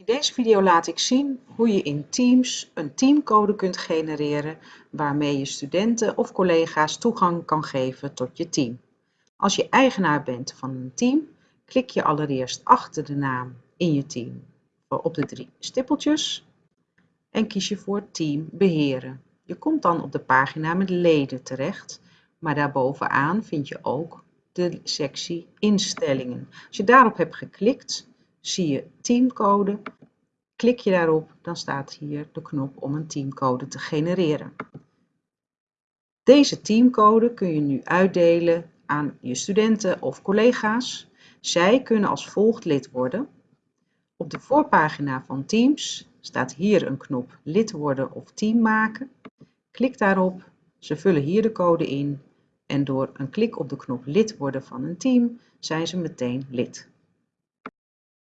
In deze video laat ik zien hoe je in Teams een teamcode kunt genereren waarmee je studenten of collega's toegang kan geven tot je team. Als je eigenaar bent van een team, klik je allereerst achter de naam in je team op de drie stippeltjes en kies je voor Team beheren. Je komt dan op de pagina met leden terecht, maar daarbovenaan vind je ook de sectie instellingen. Als je daarop hebt geklikt, zie je teamcode. Klik je daarop, dan staat hier de knop om een teamcode te genereren. Deze teamcode kun je nu uitdelen aan je studenten of collega's. Zij kunnen als volgt lid worden. Op de voorpagina van Teams staat hier een knop lid worden of team maken. Klik daarop, ze vullen hier de code in en door een klik op de knop lid worden van een team zijn ze meteen lid.